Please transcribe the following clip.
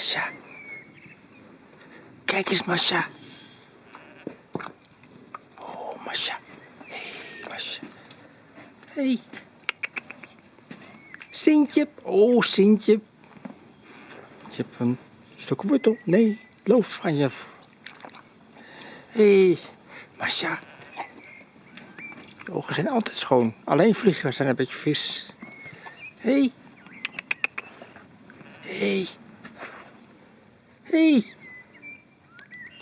Masha. Kijk eens, Masha. Oh, Masha. Hey, Masha. Hey. Sintje. Oh, Sintje. Je hebt een stuk wortel. Nee, loof van je. Hé, hey, Masha. Je ogen zijn altijd schoon. Alleen vliegen zijn een beetje vis. Hé. Hey. Hey. Hey.